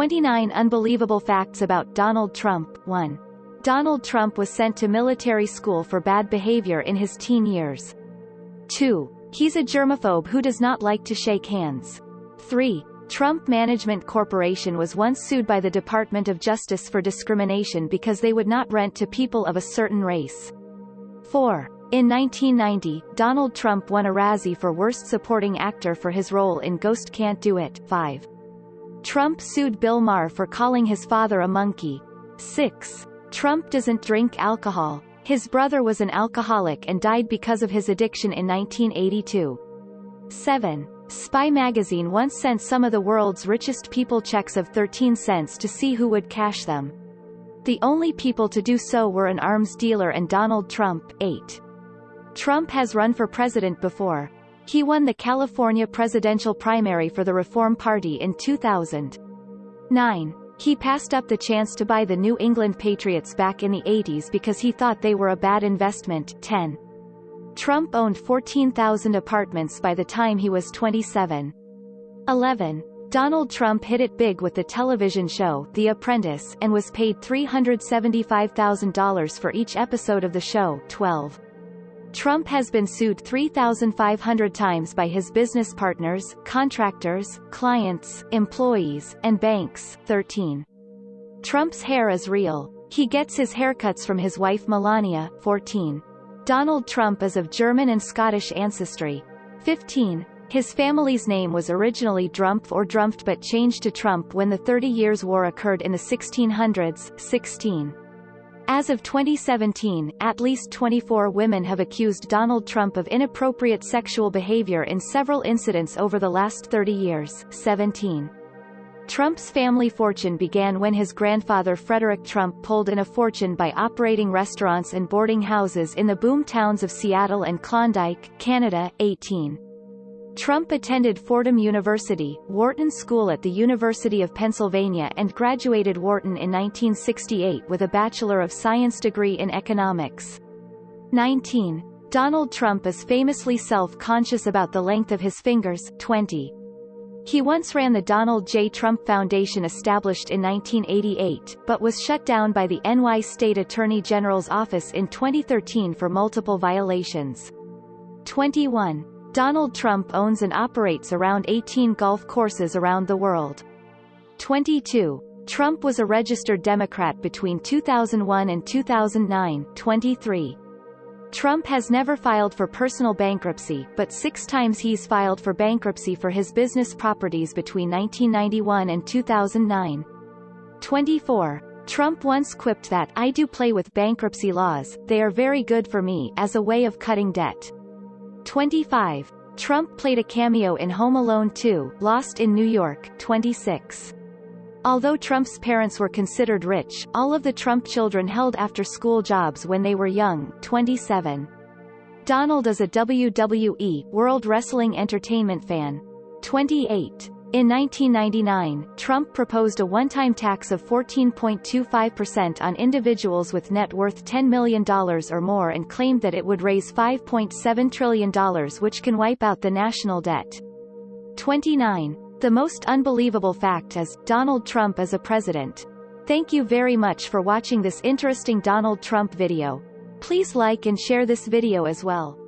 29 Unbelievable Facts About Donald Trump 1. Donald Trump was sent to military school for bad behavior in his teen years. 2. He's a germaphobe who does not like to shake hands. 3. Trump Management Corporation was once sued by the Department of Justice for discrimination because they would not rent to people of a certain race. 4. In 1990, Donald Trump won a Razzie for Worst Supporting Actor for his role in Ghost Can't Do It. 5. Trump sued Bill Maher for calling his father a monkey. 6. Trump doesn't drink alcohol. His brother was an alcoholic and died because of his addiction in 1982. 7. Spy magazine once sent some of the world's richest people checks of 13 cents to see who would cash them. The only people to do so were an arms dealer and Donald Trump. 8. Trump has run for president before. He won the California presidential primary for the Reform Party in 2009. He passed up the chance to buy the New England Patriots back in the 80s because he thought they were a bad investment. 10. Trump owned 14,000 apartments by the time he was 27. 11. Donald Trump hit it big with the television show The Apprentice and was paid $375,000 for each episode of the show 12. Trump has been sued 3,500 times by his business partners, contractors, clients, employees, and banks 13. Trump's hair is real. He gets his haircuts from his wife Melania 14. Donald Trump is of German and Scottish ancestry. 15. His family's name was originally Drumpf or Drumpft but changed to Trump when the Thirty Years' War occurred in the 1600s. 16. As of 2017, at least 24 women have accused Donald Trump of inappropriate sexual behavior in several incidents over the last 30 years. 17. Trump's family fortune began when his grandfather Frederick Trump pulled in a fortune by operating restaurants and boarding houses in the boom towns of Seattle and Klondike, Canada. 18. Trump attended Fordham University, Wharton School at the University of Pennsylvania and graduated Wharton in 1968 with a Bachelor of Science degree in economics. 19. Donald Trump is famously self-conscious about the length of his fingers. 20. He once ran the Donald J. Trump Foundation established in 1988, but was shut down by the NY State Attorney General's office in 2013 for multiple violations. 21. Donald Trump owns and operates around 18 golf courses around the world. 22. Trump was a registered Democrat between 2001 and 2009. 23. Trump has never filed for personal bankruptcy, but six times he's filed for bankruptcy for his business properties between 1991 and 2009. 24. Trump once quipped that I do play with bankruptcy laws, they are very good for me as a way of cutting debt. 25. Trump played a cameo in Home Alone 2, Lost in New York. 26. Although Trump's parents were considered rich, all of the Trump children held after-school jobs when they were young. 27. Donald is a WWE, World Wrestling Entertainment fan. 28. In 1999, Trump proposed a one-time tax of 14.25% on individuals with net worth $10 million or more and claimed that it would raise $5.7 trillion which can wipe out the national debt. 29. The most unbelievable fact is, Donald Trump is a president. Thank you very much for watching this interesting Donald Trump video. Please like and share this video as well.